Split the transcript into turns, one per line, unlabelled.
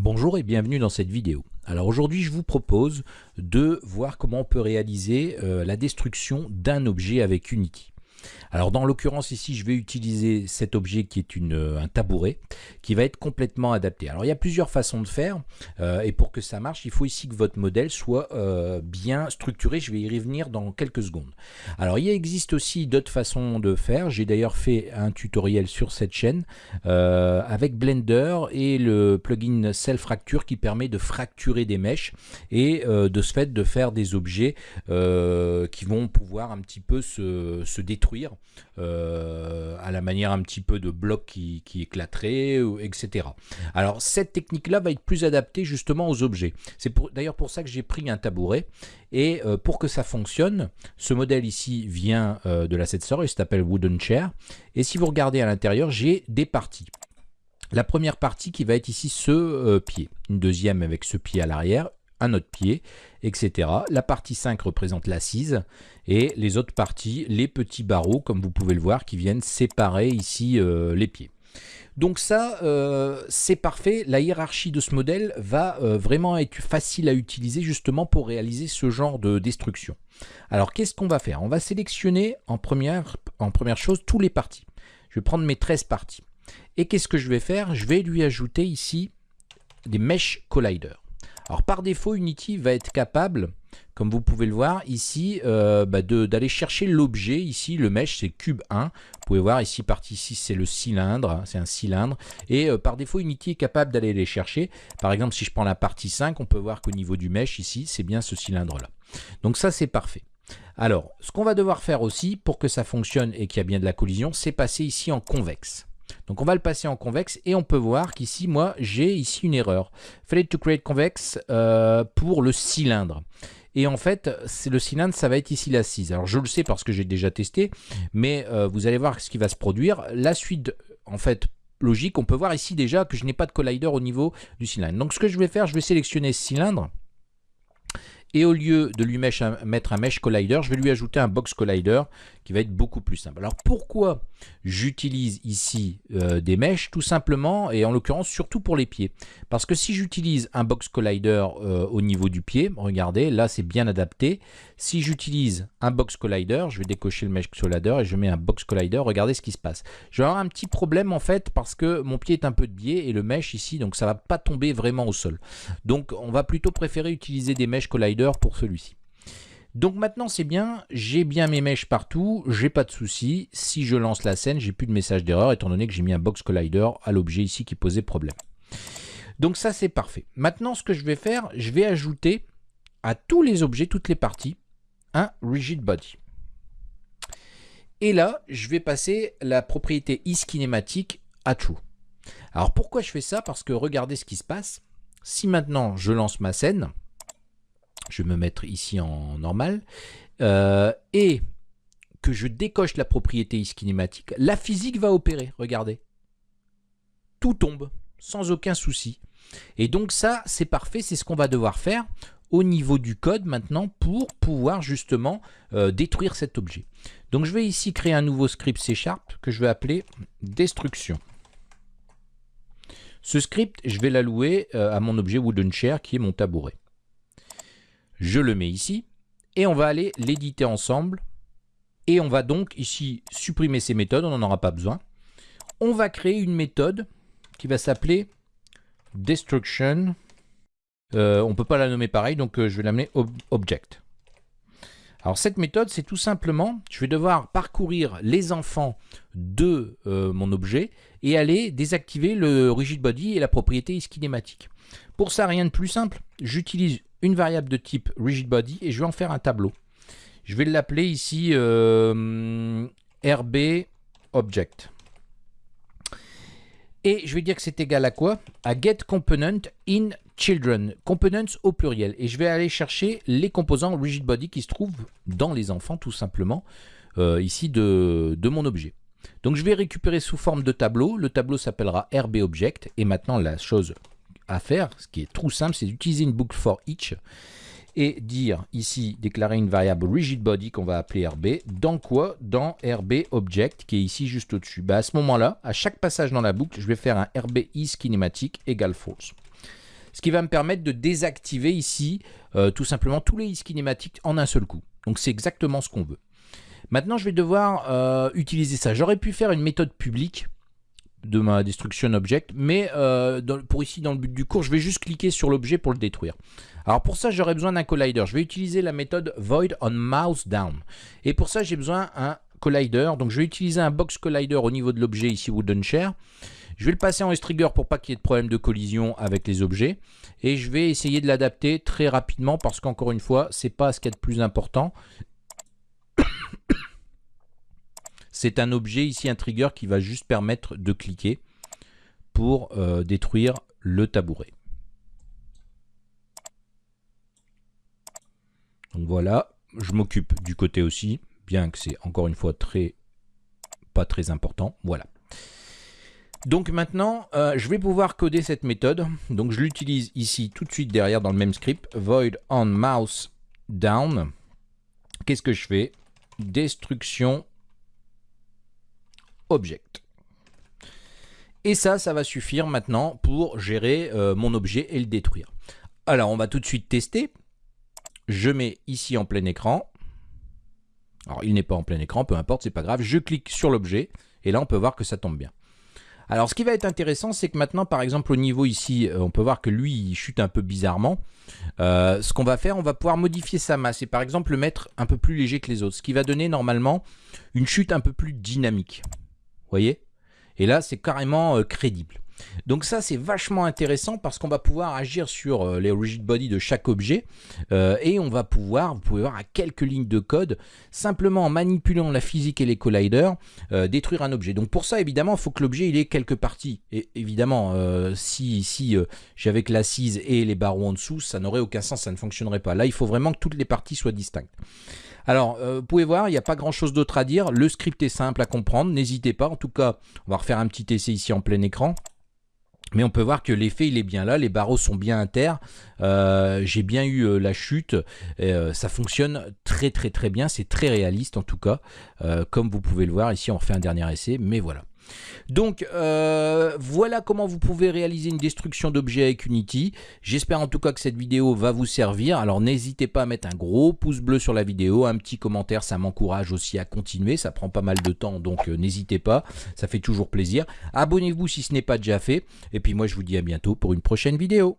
Bonjour et bienvenue dans cette vidéo. Alors aujourd'hui je vous propose de voir comment on peut réaliser euh, la destruction d'un objet avec Unity. Alors dans l'occurrence ici, je vais utiliser cet objet qui est euh, un tabouret qui va être complètement adapté. Alors il y a plusieurs façons de faire euh, et pour que ça marche, il faut ici que votre modèle soit euh, bien structuré. Je vais y revenir dans quelques secondes. Alors il existe aussi d'autres façons de faire. J'ai d'ailleurs fait un tutoriel sur cette chaîne avec Blender et le plugin Self Fracture qui permet de fracturer des mèches et de ce fait de faire des objets qui vont pouvoir un petit peu se détruire euh, à la manière un petit peu de blocs qui, éclateraient, etc. Alors cette technique-là va être plus adaptée justement aux objets. C'est d'ailleurs pour ça que j'ai pris un tabouret. Et euh, pour que ça fonctionne, ce modèle ici vient euh, de la 7 il s'appelle Wooden Chair. Et si vous regardez à l'intérieur, j'ai des parties. La première partie qui va être ici ce pied, une deuxième avec ce pied à l'arrière, un autre pied, etc. La partie 5 représente l'assise et les autres parties, les petits barreaux, comme vous pouvez le voir, qui viennent séparer ici euh, les pieds. Donc ça, euh, c'est parfait. La hiérarchie de ce modèle va euh, vraiment être facile à utiliser justement pour réaliser ce genre de destruction. Alors, qu'est-ce qu'on va faire? On va sélectionner en première, en première chose tous les parties. Je vais prendre mes 13 parties. Et qu'est-ce que je vais faire? Je vais lui ajouter ici des Mesh Collider. Alors par défaut, Unity va être capable, comme vous pouvez le voir ici, euh, bah, d'aller chercher l'objet. Ici, le mesh, c'est cube 1. Vous pouvez voir ici, partie 6, c'est le cylindre. Hein, c'est un cylindre. Et euh, par défaut, Unity est capable d'aller les chercher. Par exemple, si je prends la partie 5, on peut voir qu'au niveau du mesh, ici, c'est bien ce cylindre-là. Donc ça, c'est parfait. Alors, ce qu'on va devoir faire aussi, pour que ça fonctionne et qu'il y a bien de la collision, c'est passer ici en convexe. Donc on va le passer en convexe et on peut voir qu'ici, moi, j'ai ici une erreur. Failed to create convex euh, pour le cylindre. Et en fait, le cylindre, ça va être ici l'assise. Alors je le sais parce que j'ai déjà testé, mais euh, vous allez voir ce qui va se produire. La suite, en fait, logique, on peut voir ici déjà que je n'ai pas de collider au niveau du cylindre. Donc ce que je vais faire, je vais sélectionner ce cylindre. Et au lieu de lui mettre un mesh collider, je vais lui ajouter un box collider qui va être beaucoup plus simple. Alors pourquoi j'utilise ici euh, des mèches? Tout simplement, et en l'occurrence surtout pour les pieds. Parce que si j'utilise un box collider euh, au niveau du pied, regardez, là c'est bien adapté. Si j'utilise un box collider, je vais décocher le mesh collider et je mets un box collider, regardez ce qui se passe. Je vais avoir un petit problème en fait parce que mon pied est un peu de biais et le mesh ici, donc ça va pas tomber vraiment au sol. Donc on va plutôt préférer utiliser des mesh collider pour celui-ci. Donc maintenant c'est bien, j'ai bien mes mèches partout, j'ai pas de souci. Si je lance la scène, j'ai plus de message d'erreur étant donné que j'ai mis un box collider à l'objet ici qui posait problème. Donc ça c'est parfait. Maintenant ce que je vais faire, je vais ajouter à tous les objets, toutes les parties, un rigid body. Et là, je vais passer la propriété isKinematic à true. Alors pourquoi je fais ça? Parce que regardez ce qui se passe. Si maintenant je lance ma scène, je vais me mettre ici en normal, euh, et que je décoche la propriété iskinématique, la physique va opérer, regardez. Tout tombe, sans aucun souci. Et donc ça, c'est parfait, c'est ce qu'on va devoir faire au niveau du code maintenant pour pouvoir justement euh, détruire cet objet. Donc je vais ici créer un nouveau script C Sharp que je vais appeler destruction. Ce script, je vais l'allouer euh, à mon objet wooden chair qui est mon tabouret. Je le mets ici et on va aller l'éditer ensemble. Et on va donc ici supprimer ces méthodes, on n'en aura pas besoin. On va créer une méthode qui va s'appeler destruction. Euh, on ne peut pas la nommer pareil, donc euh, je vais l'amener object. Alors cette méthode, c'est tout simplement, je vais devoir parcourir les enfants de euh, mon objet et aller désactiver le rigid body et la propriété iskinématique. Pour ça, rien de plus simple, j'utilise une variable de type rigidBody et je vais en faire un tableau. Je vais l'appeler ici euh, rbObject. Et je vais dire que c'est égal à quoi? À getComponent in children, components au pluriel. Et je vais aller chercher les composants rigidBody qui se trouvent dans les enfants, tout simplement, euh, ici de, de, mon objet. Donc je vais récupérer sous forme de tableau. Le tableau s'appellera rbObject. Et maintenant, la chose à faire, ce qui est trop simple, c'est d'utiliser une boucle for each et dire ici, déclarer une variable rigid body qu'on va appeler RB. Dans quoi? Dans RB object qui est ici juste au-dessus. Bah, à ce moment-là, à chaque passage dans la boucle, je vais faire un RB is kinématique égale false. ce qui va me permettre de désactiver ici euh, tout simplement tous les kinématiques en un seul coup. Donc c'est exactement ce qu'on veut. Maintenant, je vais devoir euh, utiliser ça. J'aurais pu faire une méthode publique de ma destruction object, mais euh, pour ici, dans le but du cours, je vais juste cliquer sur l'objet pour le détruire. Alors pour ça, j'aurais besoin d'un collider. Je vais utiliser la méthode void on mouse down. Et pour ça, j'ai besoin d'un collider. Donc je vais utiliser un box collider au niveau de l'objet ici wooden chair. Je vais le passer en S-Trigger pour pas qu'il y ait de problème de collision avec les objets. Et je vais essayer de l'adapter très rapidement parce qu'encore une fois, c'est pas ce qu'il y a de plus important. C'est un objet ici, un trigger qui va juste permettre de cliquer pour euh, détruire le tabouret. Donc voilà, je m'occupe du côté aussi, bien que c'est encore une fois très pas très important. Voilà. Donc maintenant, euh, je vais pouvoir coder cette méthode. Donc je l'utilise ici tout de suite derrière dans le même script. Void on mouse down. Qu'est-ce que je fais? Destruction object. Et ça, ça va suffire maintenant pour gérer euh, mon objet et le détruire. Alors, on va tout de suite tester. Je mets ici en plein écran. Alors, il n'est pas en plein écran, peu importe, c'est pas grave. Je clique sur l'objet et là, on peut voir que ça tombe bien. Alors, ce qui va être intéressant, c'est que maintenant, par exemple, au niveau ici, euh, on peut voir que lui, il chute un peu bizarrement. Euh, ce qu'on va faire, on va pouvoir modifier sa masse et par exemple le mettre un peu plus léger que les autres, ce qui va donner normalement une chute un peu plus dynamique voyez? Et là, c'est carrément euh, crédible. Donc ça, c'est vachement intéressant parce qu'on va pouvoir agir sur euh, les rigid body de chaque objet euh, et on va pouvoir, vous pouvez voir à quelques lignes de code, simplement en manipulant la physique et les colliders, détruire un objet. Donc pour ça, évidemment, il faut que l'objet il ait quelques parties. Et évidemment, si ici j'avais que l'assise et les barreaux en dessous, ça n'aurait aucun sens, ça ne fonctionnerait pas. Là, il faut vraiment que toutes les parties soient distinctes. Alors, euh, vous pouvez voir, il n'y a pas grand-chose d'autre à dire. Le script est simple à comprendre, n'hésitez pas. En tout cas, on va refaire un petit essai ici en plein écran. Mais on peut voir que l'effet il est bien là, les barreaux sont bien inter, euh, j'ai bien eu euh, la chute, ça fonctionne très très très bien, c'est très réaliste en tout cas, comme vous pouvez le voir, ici on refait un dernier essai, mais voilà. Donc euh, voilà comment vous pouvez réaliser une destruction d'objets avec Unity. J'espère en tout cas que cette vidéo va vous servir. Alors n'hésitez pas à mettre un gros pouce bleu sur la vidéo, un petit commentaire, ça m'encourage aussi à continuer. Ça prend pas mal de temps donc euh, n'hésitez pas, ça fait toujours plaisir. Abonnez-vous si ce n'est pas déjà fait. Et puis moi je vous dis à bientôt pour une prochaine vidéo.